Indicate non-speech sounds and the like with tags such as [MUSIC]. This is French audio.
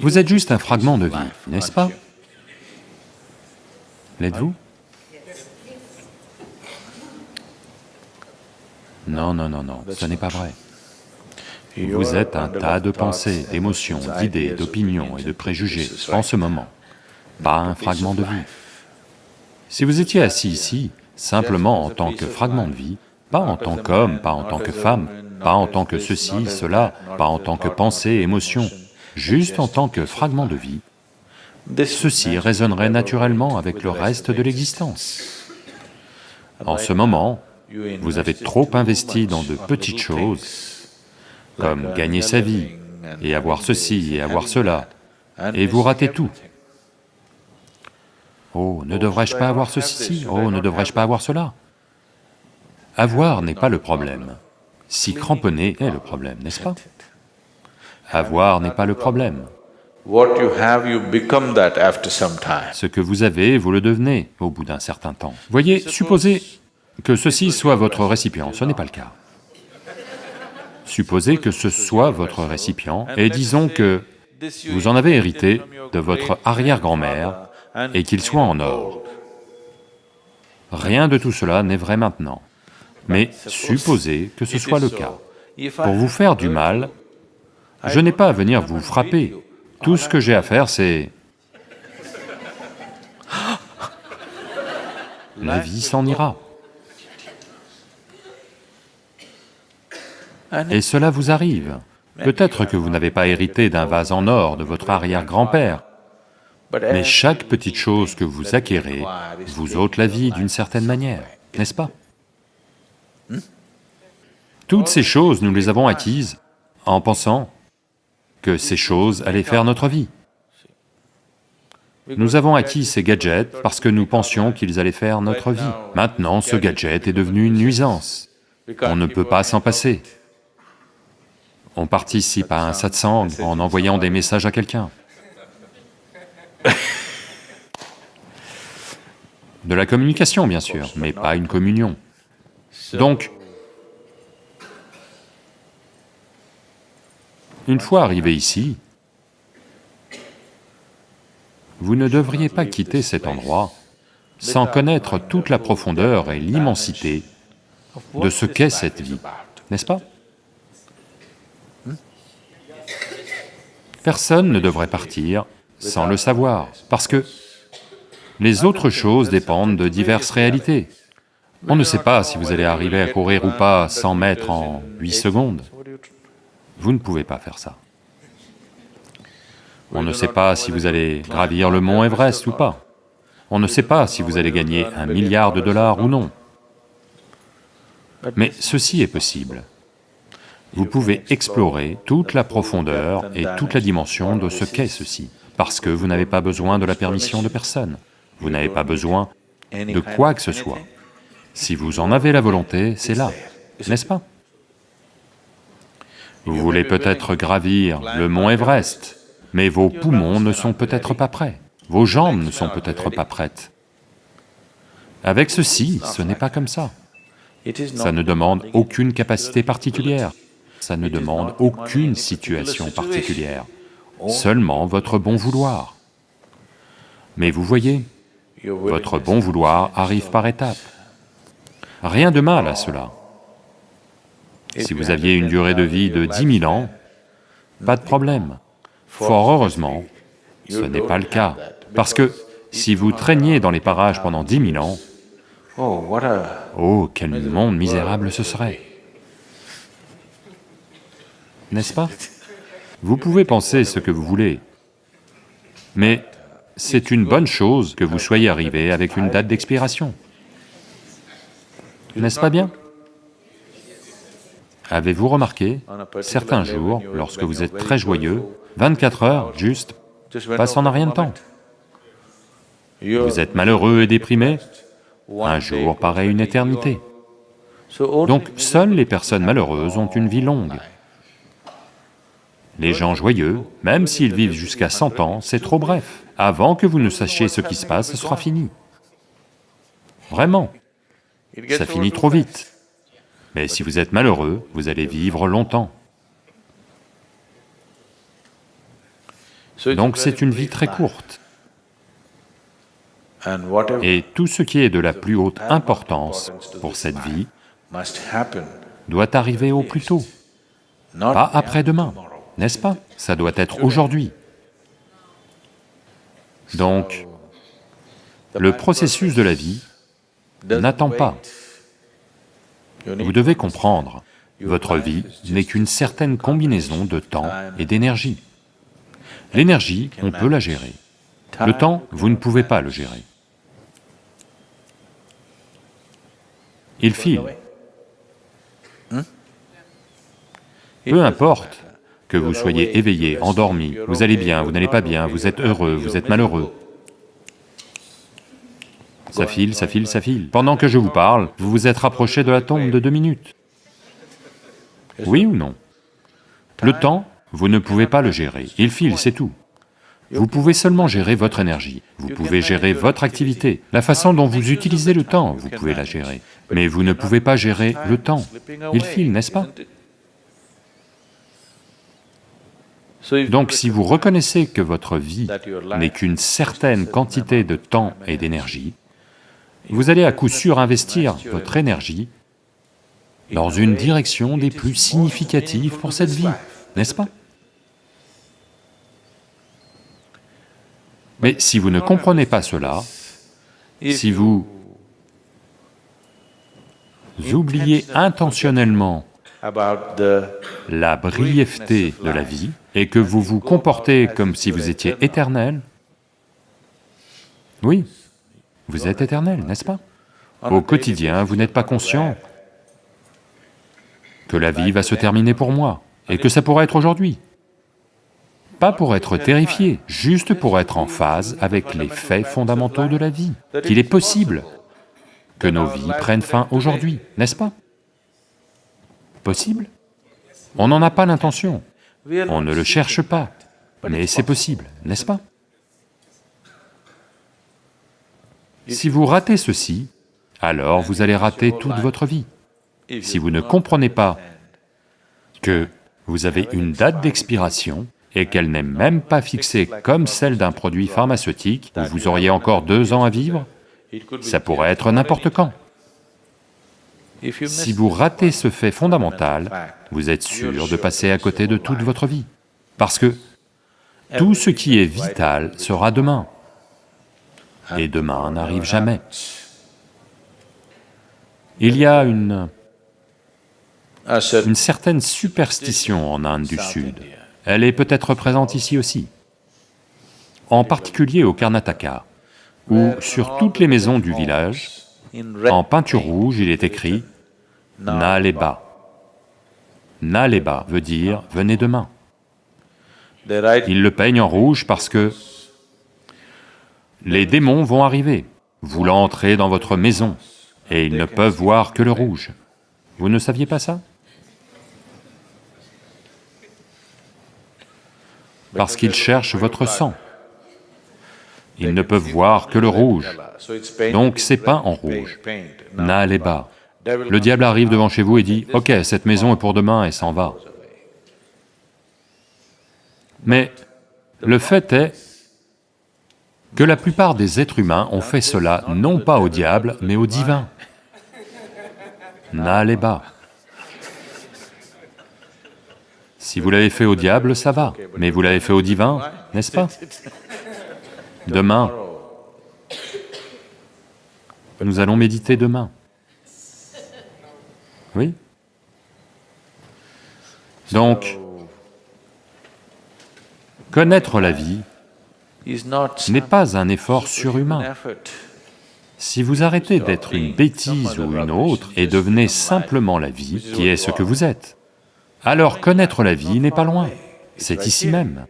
Vous êtes juste un fragment de vie, n'est-ce pas? L'êtes-vous? Non, non, non, non, ce n'est pas vrai. Vous êtes un tas de pensées, d'émotions, d'idées, d'opinions et de préjugés en ce moment, pas un fragment de vie. Si vous étiez assis ici, simplement en tant que fragment de vie, pas en tant qu'homme, pas en tant que femme, pas en tant que ceci, cela, pas en tant que pensée, émotion, juste en tant que fragment de vie, ceci résonnerait naturellement avec le reste de l'existence. En ce moment, vous avez trop investi dans de petites choses, comme gagner sa vie, et avoir ceci, et avoir cela, et vous ratez tout. Oh, ne devrais-je pas avoir ceci Oh, ne devrais-je pas avoir cela? Avoir n'est pas le problème, si cramponner est le problème, n'est-ce pas? Avoir n'est pas le problème. Ce que vous avez, vous le devenez au bout d'un certain temps. Voyez, supposez que ceci soit votre récipient, ce n'est pas le cas. Supposez que ce soit votre récipient, et disons que vous en avez hérité de votre arrière-grand-mère et qu'il soit en or. Rien de tout cela n'est vrai maintenant, mais supposez que ce soit le cas. Pour vous faire du mal, je n'ai pas à venir vous frapper, tout ce que j'ai à faire c'est... [GASPS] La vie s'en ira. Et cela vous arrive. Peut-être que vous n'avez pas hérité d'un vase en or de votre arrière-grand-père, mais chaque petite chose que vous acquérez vous ôte la vie d'une certaine manière, n'est-ce pas? Toutes ces choses, nous les avons acquises en pensant que ces choses allaient faire notre vie. Nous avons acquis ces gadgets parce que nous pensions qu'ils allaient faire notre vie. Maintenant, ce gadget est devenu une nuisance. On ne peut pas s'en passer. On participe à un satsang en envoyant des messages à quelqu'un. De la communication, bien sûr, mais pas une communion. Une fois arrivé ici, vous ne devriez pas quitter cet endroit sans connaître toute la profondeur et l'immensité de ce qu'est cette vie, n'est-ce pas? Personne ne devrait partir sans le savoir, parce que les autres choses dépendent de diverses réalités. On ne sait pas si vous allez arriver à courir ou pas 100 mètres en 8 secondes. Vous ne pouvez pas faire ça. On ne sait pas si vous allez gravir le mont Everest ou pas. On ne sait pas si vous allez gagner un milliard de dollars ou non. Mais ceci est possible. Vous pouvez explorer toute la profondeur et toute la dimension de ce qu'est ceci, parce que vous n'avez pas besoin de la permission de personne, vous n'avez pas besoin de quoi que ce soit. Si vous en avez la volonté, c'est là, n'est-ce pas? Vous voulez peut-être gravir le mont Everest, mais vos poumons ne sont peut-être pas prêts, vos jambes ne sont peut-être pas prêtes. Avec ceci, ce n'est pas comme ça. Ça ne demande aucune capacité particulière ça ne demande aucune situation particulière, seulement votre bon vouloir. Mais vous voyez, votre bon vouloir arrive par étapes. Rien de mal à cela. Si vous aviez une durée de vie de dix mille ans, pas de problème. Fort heureusement, ce n'est pas le cas, parce que si vous traîniez dans les parages pendant dix mille ans, oh, quel monde misérable ce serait. n'est-ce pas? Vous pouvez penser ce que vous voulez, mais c'est une bonne chose que vous soyez arrivé avec une date d'expiration. N'est-ce pas bien? Avez-vous remarqué, certains jours, lorsque vous êtes très joyeux, 24 heures, juste, passent en un rien de temps. Vous êtes malheureux et déprimé, un jour paraît une éternité. Donc, seules les personnes malheureuses ont une vie longue. Les gens joyeux, même s'ils vivent jusqu'à 100 ans, c'est trop bref. Avant que vous ne sachiez ce qui se passe, ce sera fini. Vraiment, ça finit trop vite. Mais si vous êtes malheureux, vous allez vivre longtemps. Donc c'est une vie très courte. Et tout ce qui est de la plus haute importance pour cette vie doit arriver au plus tôt, pas après-demain, n'est-ce pas? Ça doit être aujourd'hui. Donc, le processus de la vie n'attend pas. Vous devez comprendre, votre vie n'est qu'une certaine combinaison de temps et d'énergie. L'énergie, on peut la gérer. Le temps, vous ne pouvez pas le gérer. Il file. Peu importe que vous soyez éveillé, endormi, vous allez bien, vous n'allez pas bien, vous êtes heureux, vous êtes malheureux. Ça file, ça file, ça file. Pendant que je vous parle, vous vous êtes rapproché de la tombe de deux minutes. Oui ou non? Le temps, vous ne pouvez pas le gérer, il file, c'est tout. Vous pouvez seulement gérer votre énergie, vous pouvez gérer votre activité, la façon dont vous utilisez le temps, vous pouvez la gérer, mais vous ne pouvez pas gérer le temps. Il file, n'est-ce pas? Donc si vous reconnaissez que votre vie n'est qu'une certaine quantité de temps et d'énergie, vous allez à coup sûr investir votre énergie dans une direction des plus significatives pour cette vie, n'est-ce pas? Mais si vous ne comprenez pas cela, si vous oubliez intentionnellement la brièveté de la vie et que vous vous comportez comme si vous étiez éternel, oui, vous êtes éternel, n'est-ce pas Au quotidien, vous n'êtes pas conscient. Que la vie va se terminer pour moi et que ça pourrait être aujourd'hui. Pas pour être terrifié, juste pour être en phase avec les faits fondamentaux de la vie, qu'il est possible que nos vies prennent fin aujourd'hui, n'est-ce pas Possible On n'en a pas l'intention, on ne le cherche pas, mais c'est possible, n'est-ce pas Si vous ratez ceci, alors vous allez rater toute votre vie. Si vous ne comprenez pas que vous avez une date d'expiration, et qu'elle n'est même pas fixée comme celle d'un produit pharmaceutique où vous auriez encore deux ans à vivre, ça pourrait être n'importe quand. Si vous ratez ce fait fondamental, vous êtes sûr de passer à côté de toute votre vie, parce que tout ce qui est vital sera demain, et demain n'arrive jamais. Il y a une, une certaine superstition en Inde du Sud. Elle est peut-être présente ici aussi, en particulier au Karnataka, où sur toutes les maisons du village, en peinture rouge, il est écrit « Naleba ». Naleba veut dire « venez demain ». Ils le peignent en rouge parce que les démons vont arriver, voulant entrer dans votre maison, et ils ne peuvent voir que le rouge. Vous ne saviez pas ça? Parce qu'ils cherchent votre sang. Ils ne peuvent voir que le rouge, donc c'est peint en rouge, n'allez bas. Le diable arrive devant chez vous et dit, « Ok, cette maison est pour demain » et s'en va. Mais le fait est que la plupart des êtres humains ont fait cela non pas au diable, mais au divin. N'allez bas. Si vous l'avez fait au diable, ça va, mais vous l'avez fait au divin, n'est-ce pas? Demain, nous allons méditer demain. Oui? Donc, connaître la vie n'est pas un effort surhumain. Si vous arrêtez d'être une bêtise ou une autre et devenez simplement la vie, qui est ce que vous êtes, alors connaître la vie n'est pas loin, c'est ici même.